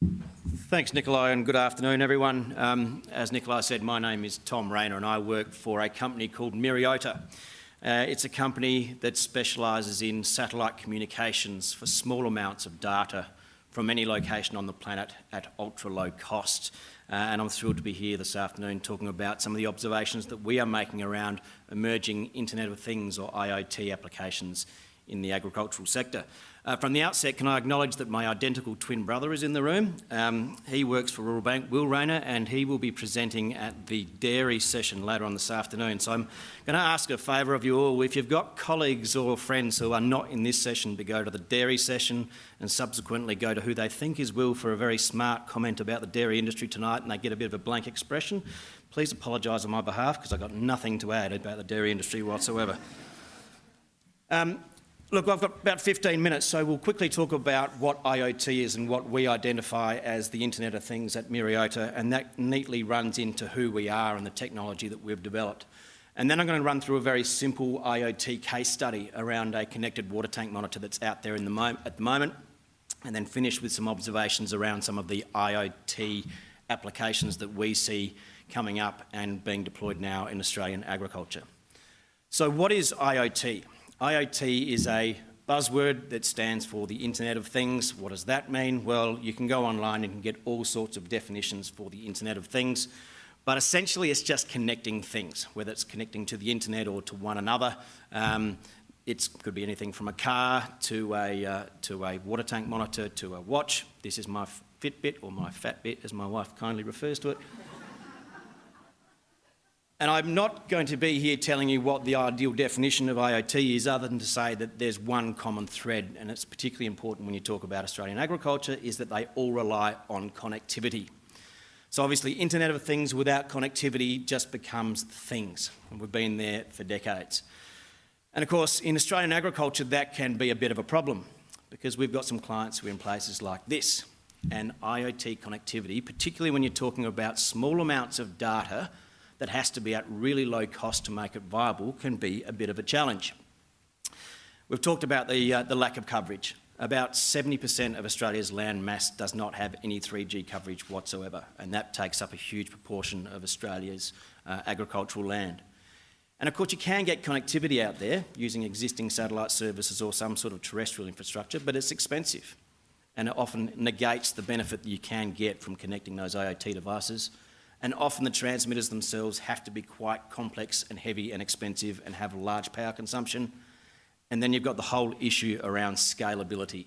Thanks, Nikolai, and good afternoon, everyone. Um, as Nikolai said, my name is Tom Rayner and I work for a company called Myriota. Uh, it's a company that specialises in satellite communications for small amounts of data from any location on the planet at ultra low cost. Uh, and I'm thrilled to be here this afternoon talking about some of the observations that we are making around emerging Internet of Things or IoT applications in the agricultural sector. Uh, from the outset, can I acknowledge that my identical twin brother is in the room? Um, he works for Rural Bank, Will Rayner, and he will be presenting at the dairy session later on this afternoon. So I'm going to ask a favour of you all, if you've got colleagues or friends who are not in this session, to go to the dairy session and subsequently go to who they think is Will for a very smart comment about the dairy industry tonight and they get a bit of a blank expression. Please apologise on my behalf because I've got nothing to add about the dairy industry whatsoever. Um, Look, I've got about 15 minutes, so we'll quickly talk about what IoT is and what we identify as the Internet of Things at Myriota, and that neatly runs into who we are and the technology that we've developed. And then I'm going to run through a very simple IoT case study around a connected water tank monitor that's out there the at the moment, and then finish with some observations around some of the IoT applications that we see coming up and being deployed now in Australian agriculture. So what is IoT? IoT is a buzzword that stands for the Internet of Things. What does that mean? Well, you can go online and get all sorts of definitions for the Internet of Things, but essentially it's just connecting things, whether it's connecting to the Internet or to one another. Um, it could be anything from a car to a, uh, to a water tank monitor to a watch. This is my Fitbit, or my Fatbit, as my wife kindly refers to it. And I'm not going to be here telling you what the ideal definition of IoT is other than to say that there's one common thread and it's particularly important when you talk about Australian agriculture is that they all rely on connectivity. So obviously Internet of Things without connectivity just becomes things and we've been there for decades. And of course in Australian agriculture that can be a bit of a problem because we've got some clients who are in places like this and IoT connectivity, particularly when you're talking about small amounts of data that has to be at really low cost to make it viable can be a bit of a challenge. We've talked about the, uh, the lack of coverage. About 70% of Australia's land mass does not have any 3G coverage whatsoever, and that takes up a huge proportion of Australia's uh, agricultural land. And of course you can get connectivity out there using existing satellite services or some sort of terrestrial infrastructure, but it's expensive and it often negates the benefit that you can get from connecting those IoT devices and often the transmitters themselves have to be quite complex and heavy and expensive and have large power consumption. And then you've got the whole issue around scalability.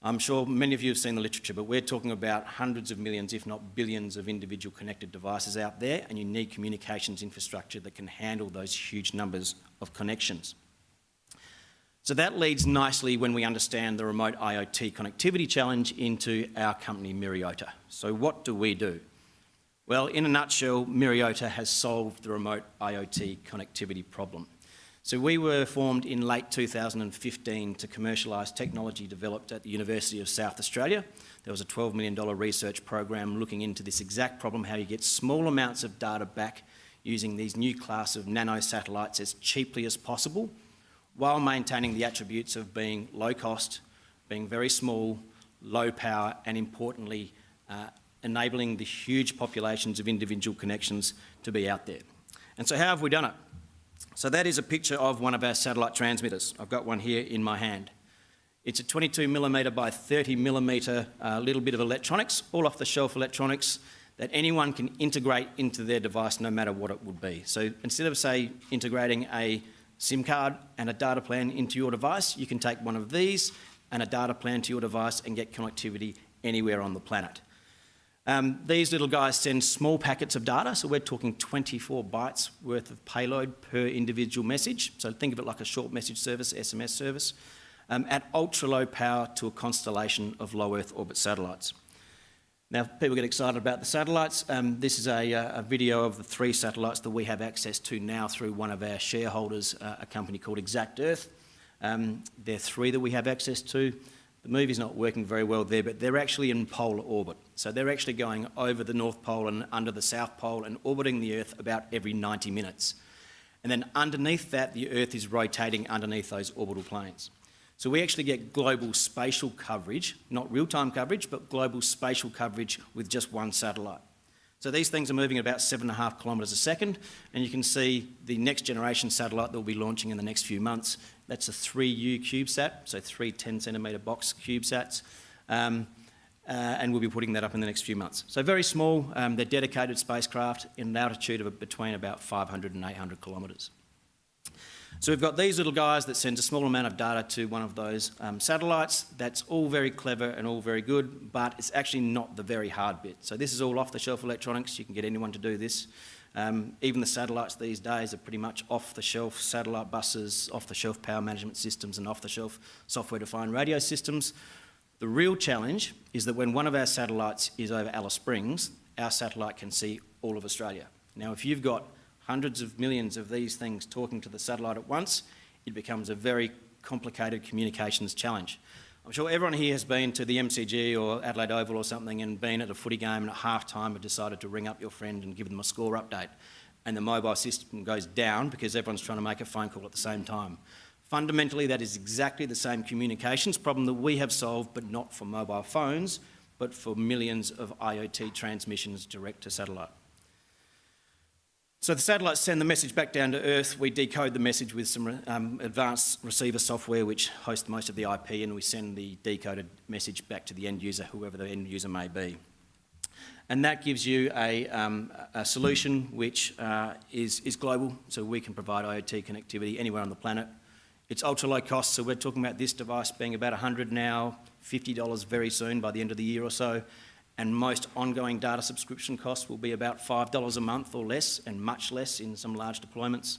I'm sure many of you have seen the literature, but we're talking about hundreds of millions, if not billions, of individual connected devices out there, and you need communications infrastructure that can handle those huge numbers of connections. So that leads nicely when we understand the remote IoT connectivity challenge into our company Myriota. So what do we do? Well, in a nutshell, Myriota has solved the remote IoT connectivity problem. So we were formed in late 2015 to commercialise technology developed at the University of South Australia. There was a $12 million research program looking into this exact problem, how you get small amounts of data back using these new class of nano satellites as cheaply as possible, while maintaining the attributes of being low cost, being very small, low power, and importantly, uh, enabling the huge populations of individual connections to be out there. And so how have we done it? So that is a picture of one of our satellite transmitters. I've got one here in my hand. It's a 22 millimetre by 30 millimetre uh, little bit of electronics, all off the shelf electronics that anyone can integrate into their device no matter what it would be. So instead of say integrating a SIM card and a data plan into your device, you can take one of these and a data plan to your device and get connectivity anywhere on the planet. Um, these little guys send small packets of data, so we're talking 24 bytes worth of payload per individual message. So think of it like a short message service, SMS service, um, at ultra low power to a constellation of low Earth orbit satellites. Now, people get excited about the satellites. Um, this is a, uh, a, video of the three satellites that we have access to now through one of our shareholders, uh, a company called exactEarth. Um, there are three that we have access to. The movie's not working very well there, but they're actually in polar orbit. So they're actually going over the North Pole and under the South Pole and orbiting the Earth about every 90 minutes. And then underneath that, the Earth is rotating underneath those orbital planes. So we actually get global spatial coverage, not real-time coverage, but global spatial coverage with just one satellite. So these things are moving at about seven and a half kilometres a second, and you can see the next generation satellite that will be launching in the next few months. That's a 3U CubeSat, so three 10 centimetre box CubeSats. Um, uh, and we'll be putting that up in the next few months. So very small, um, they're dedicated spacecraft in an altitude of between about 500 and 800 kilometres. So we've got these little guys that send a small amount of data to one of those um, satellites. That's all very clever and all very good, but it's actually not the very hard bit. So this is all off-the-shelf electronics. You can get anyone to do this. Um, even the satellites these days are pretty much off-the-shelf satellite buses, off-the-shelf power management systems and off-the-shelf software-defined radio systems. The real challenge is that when one of our satellites is over Alice Springs, our satellite can see all of Australia. Now, if you've got hundreds of millions of these things talking to the satellite at once, it becomes a very complicated communications challenge. I'm sure everyone here has been to the MCG or Adelaide Oval or something and been at a footy game and at half time have decided to ring up your friend and give them a score update. And the mobile system goes down because everyone's trying to make a phone call at the same time. Fundamentally, that is exactly the same communications problem that we have solved, but not for mobile phones, but for millions of IoT transmissions direct to satellite. So the satellites send the message back down to Earth. We decode the message with some um, advanced receiver software which hosts most of the IP and we send the decoded message back to the end user, whoever the end user may be. And that gives you a, um, a solution which uh, is, is global, so we can provide IoT connectivity anywhere on the planet. It's ultra low cost, so we're talking about this device being about 100 now, $50 very soon by the end of the year or so and most ongoing data subscription costs will be about $5 a month or less, and much less in some large deployments.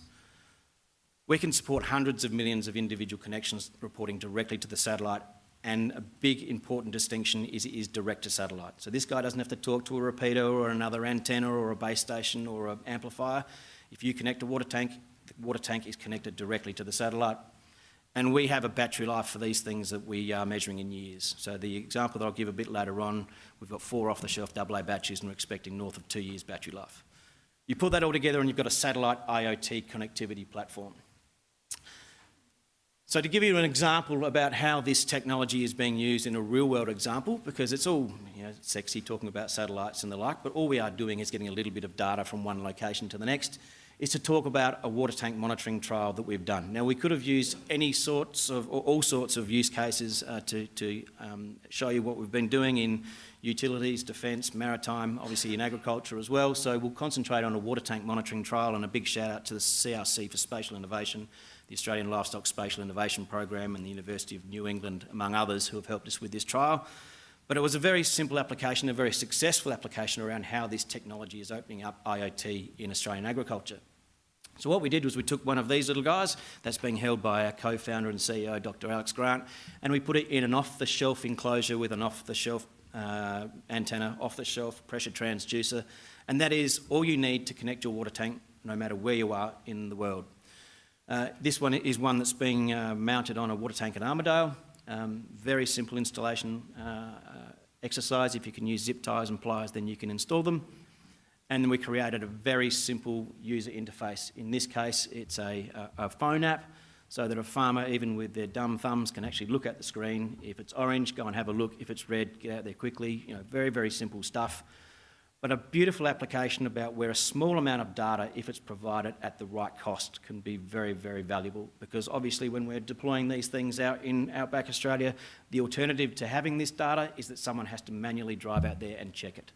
We can support hundreds of millions of individual connections reporting directly to the satellite, and a big important distinction is it is direct to satellite. So this guy doesn't have to talk to a repeater or another antenna or a base station or an amplifier. If you connect a water tank, the water tank is connected directly to the satellite. And we have a battery life for these things that we are measuring in years. So the example that I'll give a bit later on, we've got four off-the-shelf AA batteries and we're expecting north of two years battery life. You put that all together and you've got a satellite IoT connectivity platform. So to give you an example about how this technology is being used in a real-world example, because it's all you know, sexy talking about satellites and the like, but all we are doing is getting a little bit of data from one location to the next is to talk about a water tank monitoring trial that we've done. Now, we could have used any sorts of, or all sorts of use cases uh, to, to um, show you what we've been doing in utilities, defence, maritime, obviously in agriculture as well. So we'll concentrate on a water tank monitoring trial and a big shout out to the CRC for Spatial Innovation, the Australian Livestock Spatial Innovation Program and the University of New England, among others, who have helped us with this trial. But it was a very simple application, a very successful application around how this technology is opening up IoT in Australian agriculture. So what we did was we took one of these little guys that's being held by our co-founder and CEO, Dr. Alex Grant, and we put it in an off-the-shelf enclosure with an off-the-shelf uh, antenna, off-the-shelf pressure transducer, and that is all you need to connect your water tank no matter where you are in the world. Uh, this one is one that's being uh, mounted on a water tank at Armidale. Um, very simple installation uh, uh, exercise. If you can use zip ties and pliers, then you can install them. And then we created a very simple user interface. In this case, it's a, a, a, phone app so that a farmer, even with their dumb thumbs, can actually look at the screen. If it's orange, go and have a look. If it's red, get out there quickly. You know, very, very simple stuff. But a beautiful application about where a small amount of data, if it's provided at the right cost, can be very, very valuable. Because obviously when we're deploying these things out in Outback Australia, the alternative to having this data is that someone has to manually drive out there and check it.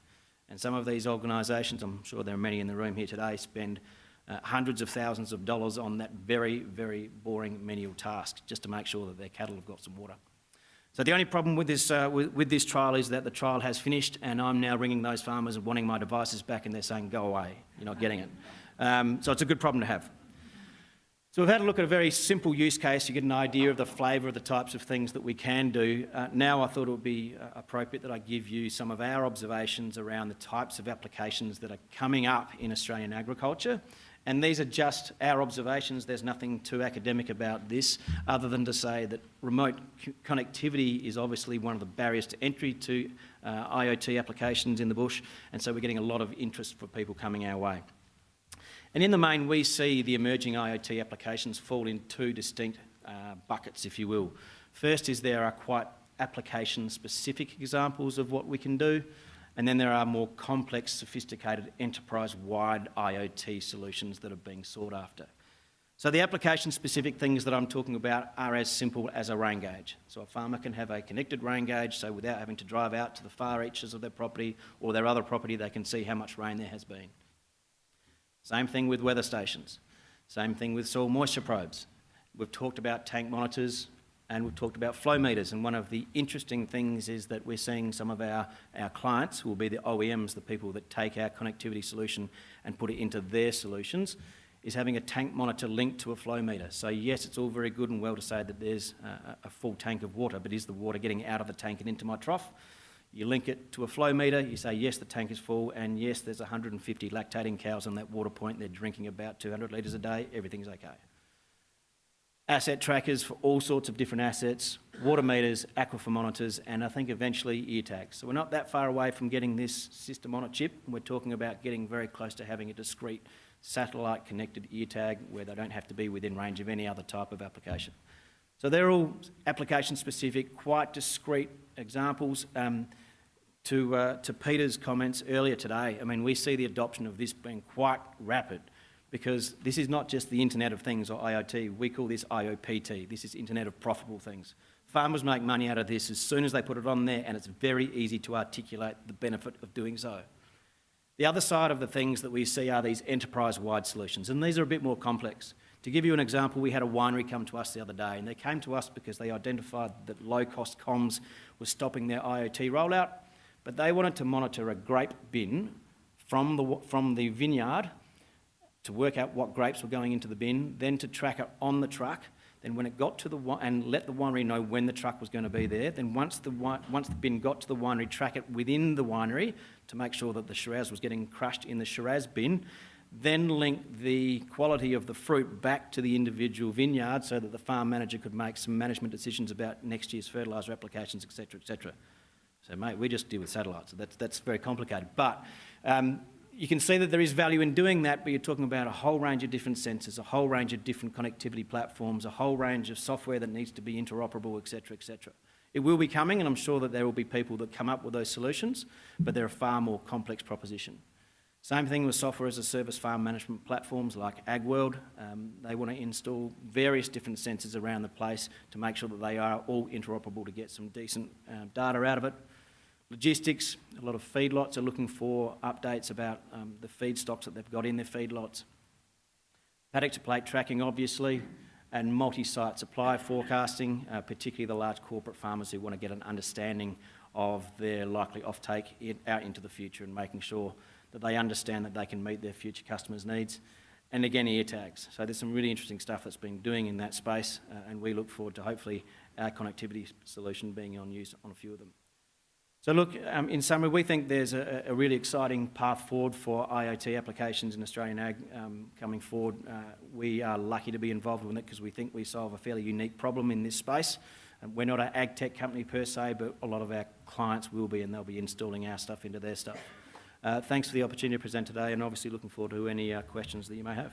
And some of these organisations, I'm sure there are many in the room here today, spend uh, hundreds of thousands of dollars on that very, very boring menial task just to make sure that their cattle have got some water. So the only problem with this, uh, with, with, this trial is that the trial has finished and I'm now ringing those farmers and wanting my devices back and they're saying, go away, you're not getting it. Um, so it's a good problem to have. So we've had a look at a very simple use case. You get an idea of the flavour of the types of things that we can do. Uh, now I thought it would be uh, appropriate that I give you some of our observations around the types of applications that are coming up in Australian agriculture. And these are just our observations. There's nothing too academic about this other than to say that remote connectivity is obviously one of the barriers to entry to uh, IoT applications in the bush. And so we're getting a lot of interest for people coming our way. And in the main, we see the emerging IoT applications fall in two distinct uh, buckets, if you will. First is there are quite application-specific examples of what we can do, and then there are more complex, sophisticated, enterprise-wide IoT solutions that are being sought after. So the application-specific things that I'm talking about are as simple as a rain gauge. So a farmer can have a connected rain gauge, so without having to drive out to the far reaches of their property or their other property, they can see how much rain there has been. Same thing with weather stations. Same thing with soil moisture probes. We've talked about tank monitors and we've talked about flow meters. And one of the interesting things is that we're seeing some of our, our clients, who will be the OEMs, the people that take our connectivity solution and put it into their solutions, is having a tank monitor linked to a flow meter. So yes, it's all very good and well to say that there's a, a full tank of water, but is the water getting out of the tank and into my trough? You link it to a flow meter, you say, yes, the tank is full, and yes, there's 150 lactating cows on that water point, they're drinking about 200 litres a day, everything's okay. Asset trackers for all sorts of different assets, water meters, aquifer monitors, and I think eventually ear tags. So we're not that far away from getting this system on a chip. We're talking about getting very close to having a discrete satellite connected ear tag where they don't have to be within range of any other type of application. So they're all application specific, quite discrete examples. Um, to, uh, to Peter's comments earlier today, I mean, we see the adoption of this being quite rapid because this is not just the Internet of Things or IoT. We call this IOPT. This is Internet of Profitable Things. Farmers make money out of this as soon as they put it on there, and it's very easy to articulate the benefit of doing so. The other side of the things that we see are these enterprise-wide solutions, and these are a bit more complex. To give you an example, we had a winery come to us the other day, and they came to us because they identified that low-cost comms was stopping their IoT rollout, but they wanted to monitor a grape bin from the, from the vineyard to work out what grapes were going into the bin, then to track it on the truck, then when it got to the and let the winery know when the truck was going to be there. Then once the once the bin got to the winery, track it within the winery to make sure that the Shiraz was getting crushed in the Shiraz bin. Then link the quality of the fruit back to the individual vineyard so that the farm manager could make some management decisions about next year's fertiliser applications, etc., etc. So, mate, we just deal with satellites. So that's, that's very complicated. But um, you can see that there is value in doing that, but you're talking about a whole range of different sensors, a whole range of different connectivity platforms, a whole range of software that needs to be interoperable, etc., etc. It will be coming, and I'm sure that there will be people that come up with those solutions, but they're a far more complex proposition. Same thing with software as a service farm management platforms like AgWorld. Um, they want to install various different sensors around the place to make sure that they are all interoperable to get some decent uh, data out of it. Logistics, a lot of feedlots are looking for updates about um, the feed stocks that they've got in their feedlots. Paddock to plate tracking, obviously, and multi-site supply forecasting, uh, particularly the large corporate farmers who want to get an understanding of their likely offtake in, out into the future and making sure that they understand that they can meet their future customers' needs. And again, ear tags. So there's some really interesting stuff that's been doing in that space, uh, and we look forward to hopefully our connectivity solution being on use on a few of them. So look, um, in summary, we think there's a, a, really exciting path forward for IoT applications in Australian ag um, coming forward. Uh, we are lucky to be involved with it because we think we solve a fairly unique problem in this space. Um, we're not an ag tech company per se, but a lot of our clients will be and they'll be installing our stuff into their stuff. Uh, thanks for the opportunity to present today and obviously looking forward to any uh, questions that you may have.